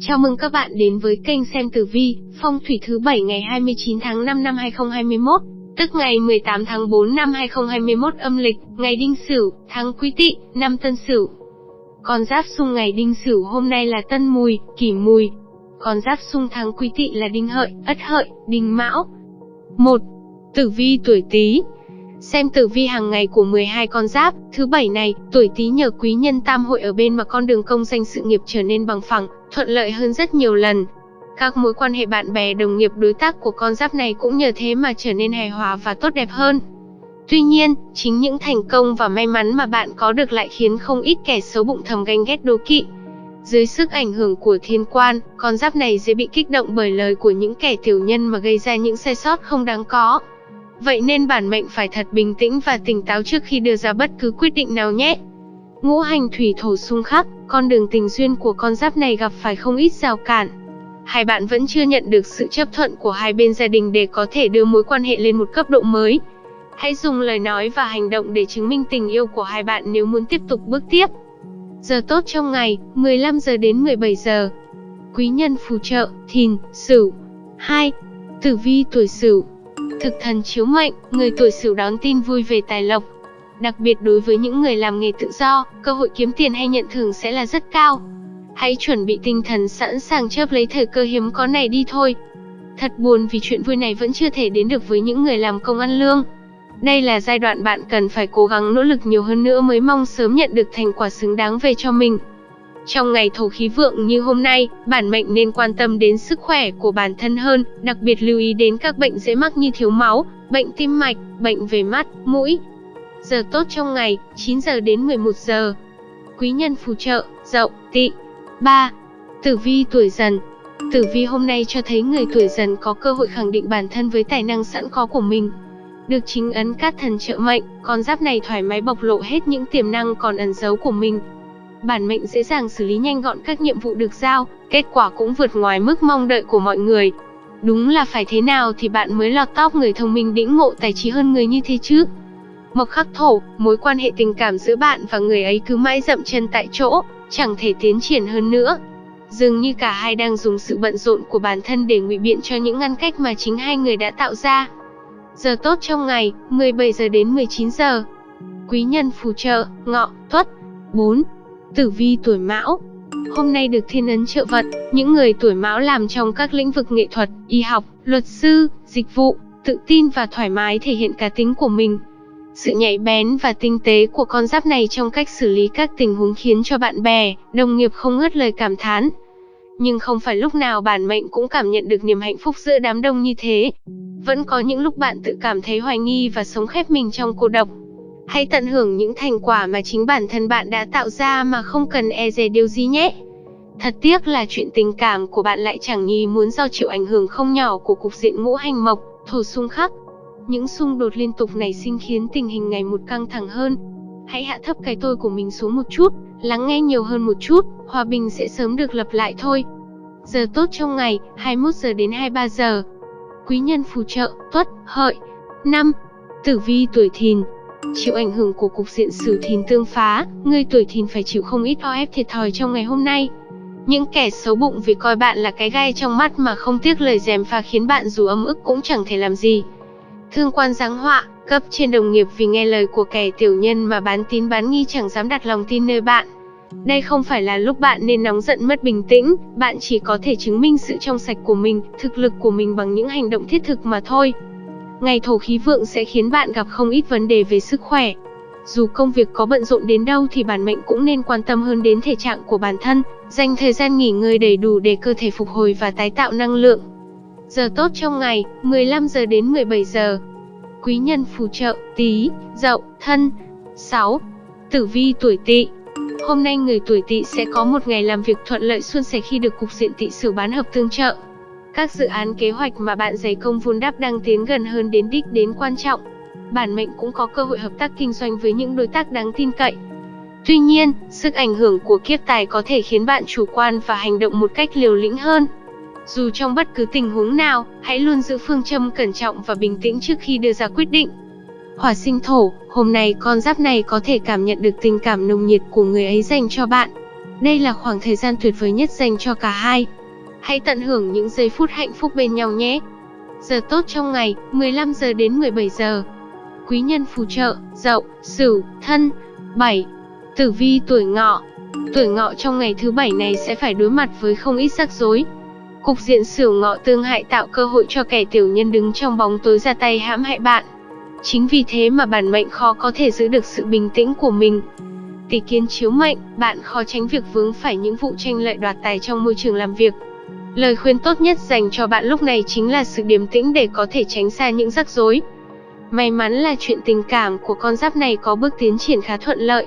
Chào mừng các bạn đến với kênh xem tử vi, phong thủy thứ 7 ngày 29 tháng 5 năm 2021, tức ngày 18 tháng 4 năm 2021 âm lịch, ngày Đinh Sửu, tháng Quý Tỵ, năm Tân Sửu. Con giáp xung ngày Đinh Sửu hôm nay là Tân Mùi, Kỷ Mùi. Con giáp xung tháng Quý Tỵ là Đinh Hợi, Ất Hợi, Đinh Mão. 1. Tử vi tuổi Tý, Xem tử vi hàng ngày của 12 con giáp, thứ bảy này, tuổi Tý nhờ quý nhân tam hội ở bên mà con đường công danh sự nghiệp trở nên bằng phẳng, thuận lợi hơn rất nhiều lần. Các mối quan hệ bạn bè đồng nghiệp đối tác của con giáp này cũng nhờ thế mà trở nên hài hòa và tốt đẹp hơn. Tuy nhiên, chính những thành công và may mắn mà bạn có được lại khiến không ít kẻ xấu bụng thầm ganh ghét đố kỵ. Dưới sức ảnh hưởng của thiên quan, con giáp này dễ bị kích động bởi lời của những kẻ tiểu nhân mà gây ra những sai sót không đáng có. Vậy nên bản mệnh phải thật bình tĩnh và tỉnh táo trước khi đưa ra bất cứ quyết định nào nhé. Ngũ hành thủy thổ xung khắc, con đường tình duyên của con giáp này gặp phải không ít rào cản. Hai bạn vẫn chưa nhận được sự chấp thuận của hai bên gia đình để có thể đưa mối quan hệ lên một cấp độ mới. Hãy dùng lời nói và hành động để chứng minh tình yêu của hai bạn nếu muốn tiếp tục bước tiếp. Giờ tốt trong ngày, 15 giờ đến 17 giờ. Quý nhân phù trợ, thìn, sửu. 2. Tử vi tuổi sửu, Thực thần chiếu mệnh, người tuổi Sửu đón tin vui về tài lộc. Đặc biệt đối với những người làm nghề tự do, cơ hội kiếm tiền hay nhận thưởng sẽ là rất cao. Hãy chuẩn bị tinh thần sẵn sàng chớp lấy thời cơ hiếm có này đi thôi. Thật buồn vì chuyện vui này vẫn chưa thể đến được với những người làm công ăn lương. Đây là giai đoạn bạn cần phải cố gắng nỗ lực nhiều hơn nữa mới mong sớm nhận được thành quả xứng đáng về cho mình. Trong ngày thổ khí vượng như hôm nay, bản mệnh nên quan tâm đến sức khỏe của bản thân hơn, đặc biệt lưu ý đến các bệnh dễ mắc như thiếu máu, bệnh tim mạch, bệnh về mắt, mũi. Giờ tốt trong ngày, 9 giờ đến 11 giờ. Quý nhân phù trợ, dậu, tỵ. 3. Tử vi tuổi dần Tử vi hôm nay cho thấy người tuổi dần có cơ hội khẳng định bản thân với tài năng sẵn có của mình. Được chính ấn cát thần trợ mệnh, con giáp này thoải mái bộc lộ hết những tiềm năng còn ẩn giấu của mình, bản mệnh dễ dàng xử lý nhanh gọn các nhiệm vụ được giao, kết quả cũng vượt ngoài mức mong đợi của mọi người. Đúng là phải thế nào thì bạn mới lọt top người thông minh đĩnh ngộ tài trí hơn người như thế chứ. Mộc khắc thổ, mối quan hệ tình cảm giữa bạn và người ấy cứ mãi dậm chân tại chỗ, chẳng thể tiến triển hơn nữa. Dường như cả hai đang dùng sự bận rộn của bản thân để ngụy biện cho những ngăn cách mà chính hai người đã tạo ra. Giờ tốt trong ngày, 17 giờ đến 19 giờ. Quý nhân phù trợ, ngọ, tuất. 4. Tử vi tuổi Mão Hôm nay được thiên ấn trợ vận, những người tuổi Mão làm trong các lĩnh vực nghệ thuật, y học, luật sư, dịch vụ, tự tin và thoải mái thể hiện cá tính của mình. Sự nhạy bén và tinh tế của con giáp này trong cách xử lý các tình huống khiến cho bạn bè, đồng nghiệp không ngớt lời cảm thán. Nhưng không phải lúc nào bản mệnh cũng cảm nhận được niềm hạnh phúc giữa đám đông như thế. Vẫn có những lúc bạn tự cảm thấy hoài nghi và sống khép mình trong cô độc. Hãy tận hưởng những thành quả mà chính bản thân bạn đã tạo ra mà không cần e dè điều gì nhé. Thật tiếc là chuyện tình cảm của bạn lại chẳng nhì muốn do chịu ảnh hưởng không nhỏ của cục diện ngũ hành mộc, thổ xung khắc. Những xung đột liên tục này sinh khiến tình hình ngày một căng thẳng hơn. Hãy hạ thấp cái tôi của mình xuống một chút, lắng nghe nhiều hơn một chút, hòa bình sẽ sớm được lập lại thôi. Giờ tốt trong ngày, 21 giờ đến 23 giờ. Quý nhân phù trợ, tuất, hợi. 5. Tử vi tuổi thìn, Chịu ảnh hưởng của cục diện sử thìn tương phá, người tuổi thìn phải chịu không ít o ép thiệt thòi trong ngày hôm nay. Những kẻ xấu bụng vì coi bạn là cái gai trong mắt mà không tiếc lời dèm pha khiến bạn dù ấm ức cũng chẳng thể làm gì. Thương quan giáng họa, cấp trên đồng nghiệp vì nghe lời của kẻ tiểu nhân mà bán tín bán nghi chẳng dám đặt lòng tin nơi bạn. Đây không phải là lúc bạn nên nóng giận mất bình tĩnh, bạn chỉ có thể chứng minh sự trong sạch của mình, thực lực của mình bằng những hành động thiết thực mà thôi. Ngày thổ khí vượng sẽ khiến bạn gặp không ít vấn đề về sức khỏe. Dù công việc có bận rộn đến đâu thì bản mệnh cũng nên quan tâm hơn đến thể trạng của bản thân, dành thời gian nghỉ ngơi đầy đủ để cơ thể phục hồi và tái tạo năng lượng. Giờ tốt trong ngày, 15 giờ đến 17 giờ. Quý nhân phù trợ, tí, dậu, thân. 6. Tử vi tuổi tỵ Hôm nay người tuổi tỵ sẽ có một ngày làm việc thuận lợi suôn sẻ khi được cục diện tỵ sửu bán hợp tương trợ. Các dự án kế hoạch mà bạn giày công vun đắp đang tiến gần hơn đến đích đến quan trọng. Bản mệnh cũng có cơ hội hợp tác kinh doanh với những đối tác đáng tin cậy. Tuy nhiên, sức ảnh hưởng của kiếp tài có thể khiến bạn chủ quan và hành động một cách liều lĩnh hơn. Dù trong bất cứ tình huống nào, hãy luôn giữ phương châm cẩn trọng và bình tĩnh trước khi đưa ra quyết định. Hỏa sinh thổ, hôm nay con giáp này có thể cảm nhận được tình cảm nồng nhiệt của người ấy dành cho bạn. Đây là khoảng thời gian tuyệt vời nhất dành cho cả hai. Hãy tận hưởng những giây phút hạnh phúc bên nhau nhé. Giờ tốt trong ngày, 15 giờ đến 17 giờ. Quý nhân phù trợ, Dậu, Sửu, Thân. 7. Tử vi tuổi Ngọ. Tuổi Ngọ trong ngày thứ bảy này sẽ phải đối mặt với không ít rắc rối. Cục diện Sửu Ngọ tương hại tạo cơ hội cho kẻ tiểu nhân đứng trong bóng tối ra tay hãm hại bạn. Chính vì thế mà bản mệnh khó có thể giữ được sự bình tĩnh của mình. Tỷ kiến chiếu mệnh, bạn khó tránh việc vướng phải những vụ tranh lợi đoạt tài trong môi trường làm việc. Lời khuyên tốt nhất dành cho bạn lúc này chính là sự điềm tĩnh để có thể tránh xa những rắc rối. May mắn là chuyện tình cảm của con giáp này có bước tiến triển khá thuận lợi.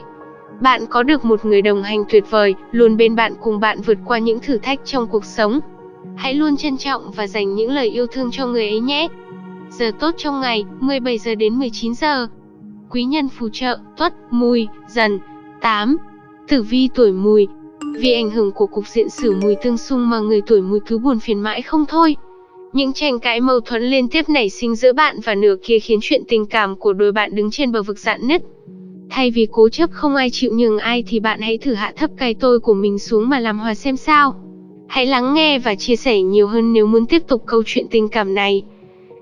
Bạn có được một người đồng hành tuyệt vời, luôn bên bạn cùng bạn vượt qua những thử thách trong cuộc sống. Hãy luôn trân trọng và dành những lời yêu thương cho người ấy nhé. Giờ tốt trong ngày, 17 giờ đến 19 giờ. Quý nhân phù trợ, tuất, mùi, dần. 8. Tử vi tuổi mùi, vì ảnh hưởng của cục diện sử mùi tương xung mà người tuổi mùi cứ buồn phiền mãi không thôi. Những tranh cãi mâu thuẫn liên tiếp nảy sinh giữa bạn và nửa kia khiến chuyện tình cảm của đôi bạn đứng trên bờ vực dạn nứt. Thay vì cố chấp không ai chịu nhường ai thì bạn hãy thử hạ thấp cái tôi của mình xuống mà làm hòa xem sao. Hãy lắng nghe và chia sẻ nhiều hơn nếu muốn tiếp tục câu chuyện tình cảm này.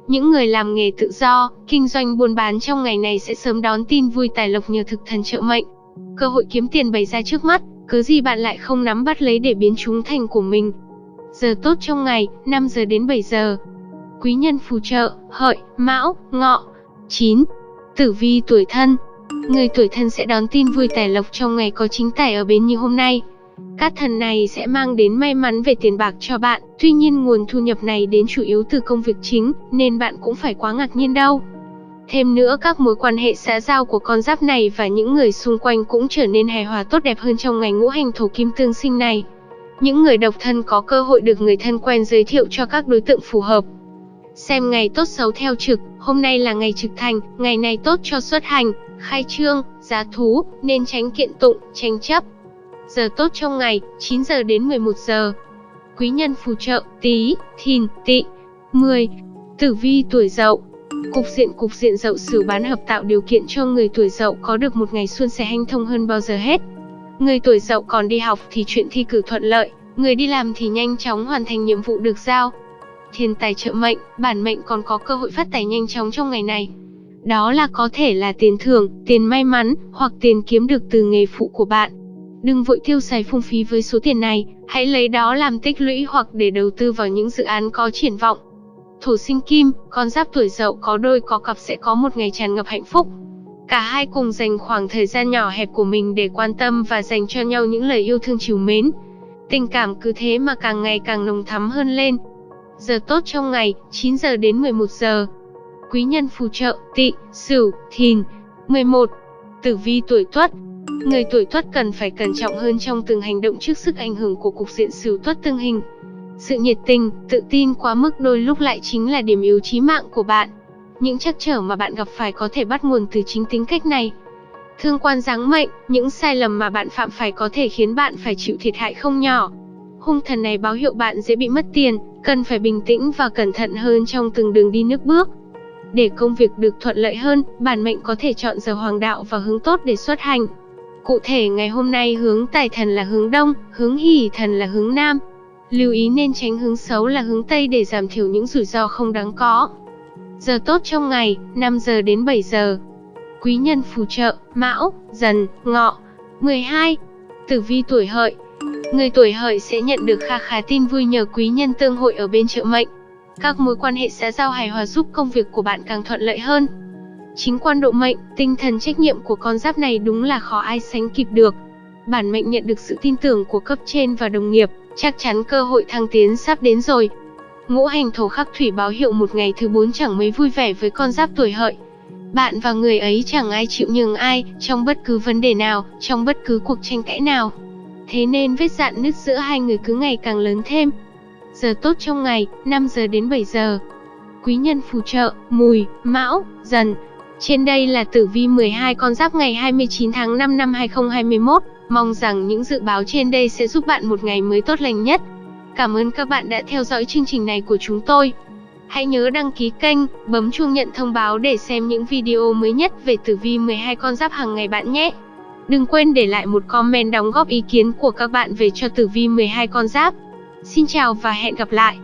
Những người làm nghề tự do, kinh doanh buôn bán trong ngày này sẽ sớm đón tin vui tài lộc nhờ thực thần trợ mệnh. Cơ hội kiếm tiền bày ra trước mắt, cứ gì bạn lại không nắm bắt lấy để biến chúng thành của mình. Giờ tốt trong ngày, 5 giờ đến 7 giờ. Quý nhân phù trợ, hợi, mão, ngọ. 9. Tử vi tuổi thân. Người tuổi thân sẽ đón tin vui tài lộc trong ngày có chính tài ở bên như hôm nay. Các thần này sẽ mang đến may mắn về tiền bạc cho bạn, tuy nhiên nguồn thu nhập này đến chủ yếu từ công việc chính, nên bạn cũng phải quá ngạc nhiên đâu. Thêm nữa các mối quan hệ xã giao của con giáp này và những người xung quanh cũng trở nên hài hòa tốt đẹp hơn trong ngày ngũ hành thổ kim tương sinh này. Những người độc thân có cơ hội được người thân quen giới thiệu cho các đối tượng phù hợp. Xem ngày tốt xấu theo trực, hôm nay là ngày trực thành, ngày này tốt cho xuất hành, khai trương, giá thú, nên tránh kiện tụng, tranh chấp. Giờ tốt trong ngày, 9 giờ đến 11 giờ. Quý nhân phù trợ, tí, thìn, tị. 10. Tử vi tuổi dậu, Cục diện cục diện dậu sửu bán hợp tạo điều kiện cho người tuổi dậu có được một ngày xuân sẻ hanh thông hơn bao giờ hết. Người tuổi dậu còn đi học thì chuyện thi cử thuận lợi, người đi làm thì nhanh chóng hoàn thành nhiệm vụ được giao. Thiên tài trợ mệnh, bản mệnh còn có cơ hội phát tài nhanh chóng trong ngày này. Đó là có thể là tiền thưởng, tiền may mắn, hoặc tiền kiếm được từ nghề phụ của bạn. Đừng vội tiêu xài phung phí với số tiền này, hãy lấy đó làm tích lũy hoặc để đầu tư vào những dự án có triển vọng. Thổ sinh kim, con giáp tuổi dậu có đôi có cặp sẽ có một ngày tràn ngập hạnh phúc. Cả hai cùng dành khoảng thời gian nhỏ hẹp của mình để quan tâm và dành cho nhau những lời yêu thương chiều mến. Tình cảm cứ thế mà càng ngày càng nồng thắm hơn lên. Giờ tốt trong ngày, 9 giờ đến 11 giờ. Quý nhân phù trợ, tị, sửu, thìn. 11. Tử vi tuổi tuất, Người tuổi tuất cần phải cẩn trọng hơn trong từng hành động trước sức ảnh hưởng của cục diện sửu tuất tương hình. Sự nhiệt tình, tự tin quá mức đôi lúc lại chính là điểm yếu chí mạng của bạn. Những trắc trở mà bạn gặp phải có thể bắt nguồn từ chính tính cách này. Thương quan giáng mệnh, những sai lầm mà bạn phạm phải có thể khiến bạn phải chịu thiệt hại không nhỏ. Hung thần này báo hiệu bạn dễ bị mất tiền, cần phải bình tĩnh và cẩn thận hơn trong từng đường đi nước bước. Để công việc được thuận lợi hơn, bản mệnh có thể chọn giờ hoàng đạo và hướng tốt để xuất hành. Cụ thể ngày hôm nay hướng tài thần là hướng đông, hướng hỷ thần là hướng nam. Lưu ý nên tránh hướng xấu là hướng Tây để giảm thiểu những rủi ro không đáng có. Giờ tốt trong ngày, 5 giờ đến 7 giờ. Quý nhân phù trợ, Mão, Dần, Ngọ. 12. Tử vi tuổi hợi. Người tuổi hợi sẽ nhận được kha khá tin vui nhờ quý nhân tương hội ở bên trợ mệnh. Các mối quan hệ xã giao hài hòa giúp công việc của bạn càng thuận lợi hơn. Chính quan độ mệnh, tinh thần trách nhiệm của con giáp này đúng là khó ai sánh kịp được. Bản mệnh nhận được sự tin tưởng của cấp trên và đồng nghiệp, chắc chắn cơ hội thăng tiến sắp đến rồi. Ngũ hành thổ khắc thủy báo hiệu một ngày thứ bốn chẳng mấy vui vẻ với con giáp tuổi hợi. Bạn và người ấy chẳng ai chịu nhường ai, trong bất cứ vấn đề nào, trong bất cứ cuộc tranh cãi nào. Thế nên vết dạn nứt giữa hai người cứ ngày càng lớn thêm. Giờ tốt trong ngày, 5 giờ đến 7 giờ. Quý nhân phù trợ, mùi, mão, dần. Trên đây là tử vi 12 con giáp ngày 29 tháng 5 năm 2021. Mong rằng những dự báo trên đây sẽ giúp bạn một ngày mới tốt lành nhất. Cảm ơn các bạn đã theo dõi chương trình này của chúng tôi. Hãy nhớ đăng ký kênh, bấm chuông nhận thông báo để xem những video mới nhất về tử vi 12 con giáp hàng ngày bạn nhé. Đừng quên để lại một comment đóng góp ý kiến của các bạn về cho tử vi 12 con giáp. Xin chào và hẹn gặp lại.